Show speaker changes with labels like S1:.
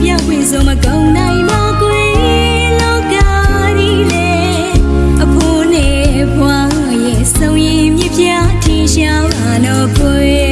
S1: ပြဝေဆုံးမကုန်နိုင်တော့ကွယ်လောကဒီလေအဖိုးနဲ့ဘွားရဲ့စုံရင်မြပြထင်ရှားလာတော့ကွယ်